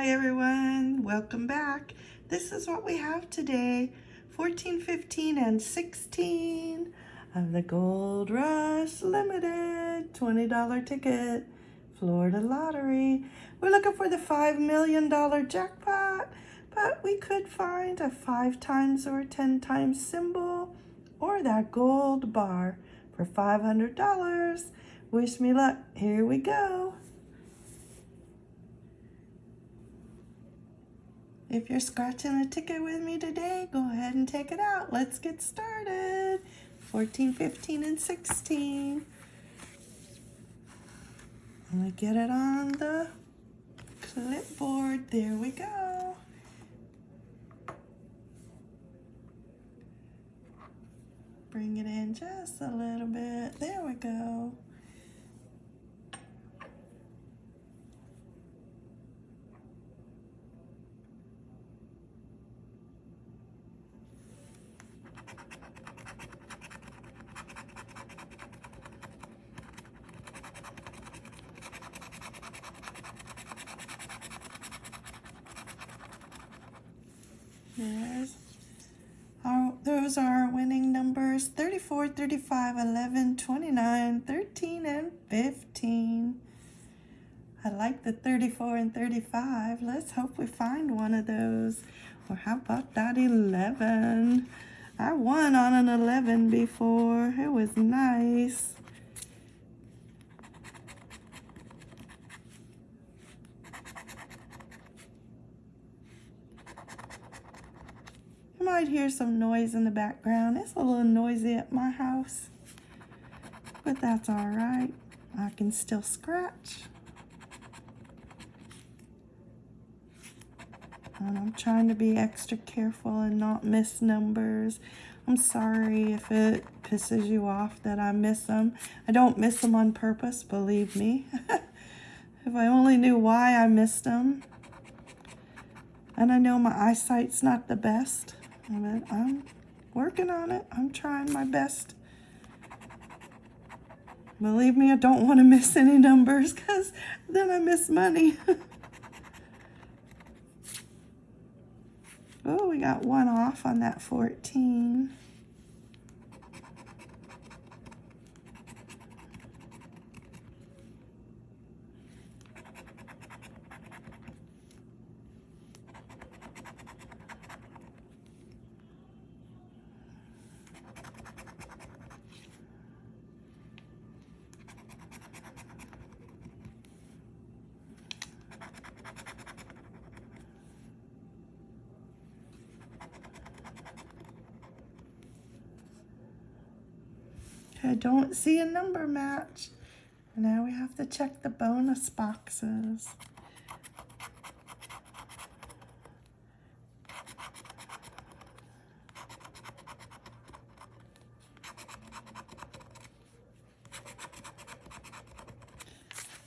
Hi everyone, welcome back. This is what we have today, 14, 15, and 16 of the Gold Rush Limited $20 ticket Florida Lottery. We're looking for the $5 million jackpot, but we could find a five times or 10 times symbol or that gold bar for $500. Wish me luck. Here we go. If you're scratching a ticket with me today, go ahead and take it out. Let's get started. 14, 15, and 16. I'm gonna get it on the clipboard. There we go. Bring it in just a little bit. There we go. Our, those are winning numbers 34, 35, 11, 29, 13, and 15. I like the 34 and 35. Let's hope we find one of those. Or how about that 11? I won on an 11 before. It was nice. Might hear some noise in the background. It's a little noisy at my house, but that's all right. I can still scratch. And I'm trying to be extra careful and not miss numbers. I'm sorry if it pisses you off that I miss them. I don't miss them on purpose, believe me. if I only knew why I missed them. And I know my eyesight's not the best. But I'm working on it. I'm trying my best. Believe me, I don't want to miss any numbers because then I miss money. oh, we got one off on that 14. I don't see a number match. Now we have to check the bonus boxes.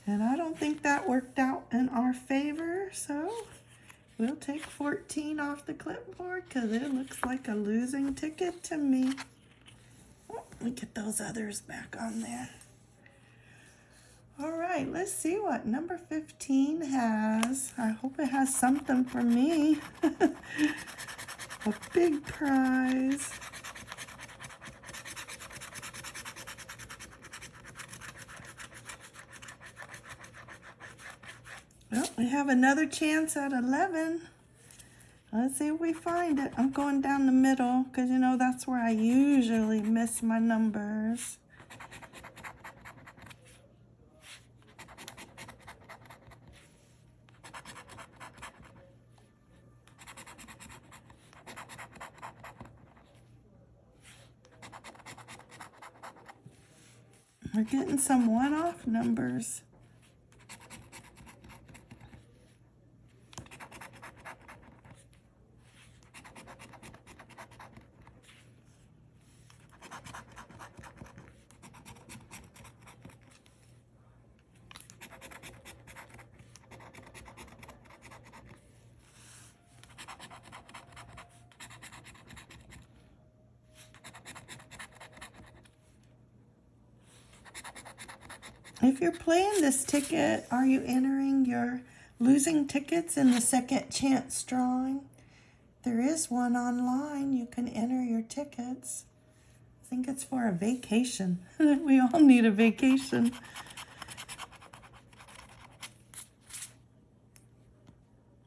And I don't think that worked out in our favor, so we'll take 14 off the clipboard because it looks like a losing ticket to me. Me get those others back on there. All right, let's see what number 15 has. I hope it has something for me. A big prize. Well, we have another chance at 11. Let's see if we find it. I'm going down the middle because, you know, that's where I usually miss my numbers. We're getting some one-off numbers. If you're playing this ticket, are you entering your losing tickets in the second chance drawing. There is one online. You can enter your tickets. I think it's for a vacation. we all need a vacation.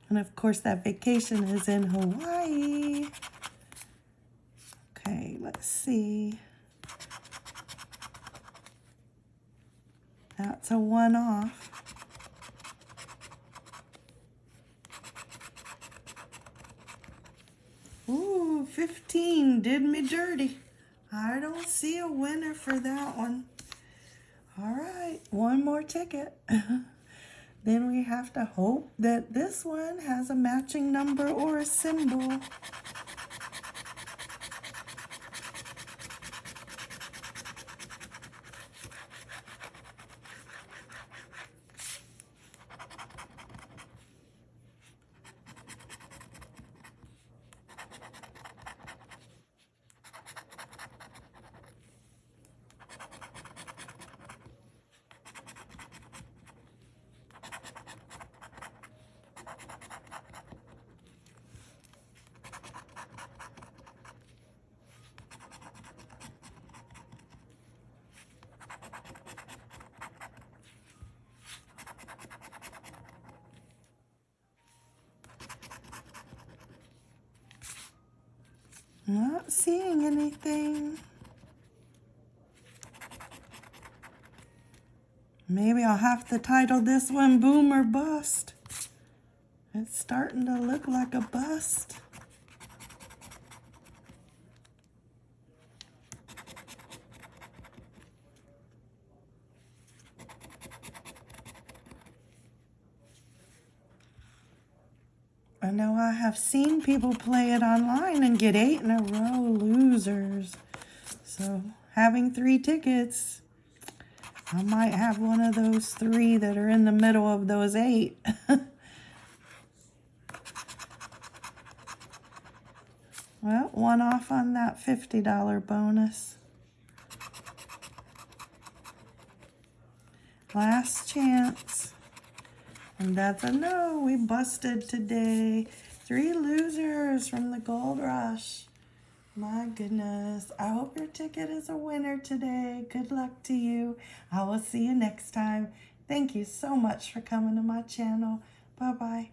And of course, that vacation is in Hawaii. Okay, let's see. That's a one off. Ooh, 15 did me dirty. I don't see a winner for that one. All right, one more ticket. then we have to hope that this one has a matching number or a symbol. Not seeing anything. Maybe I'll have to title this one Boom or Bust. It's starting to look like a bust. I know I have seen people play it online and get eight in a row losers. So having three tickets, I might have one of those three that are in the middle of those eight. well, one off on that $50 bonus. Last chance. And that's a no. We busted today. Three losers from the gold rush. My goodness. I hope your ticket is a winner today. Good luck to you. I will see you next time. Thank you so much for coming to my channel. Bye-bye.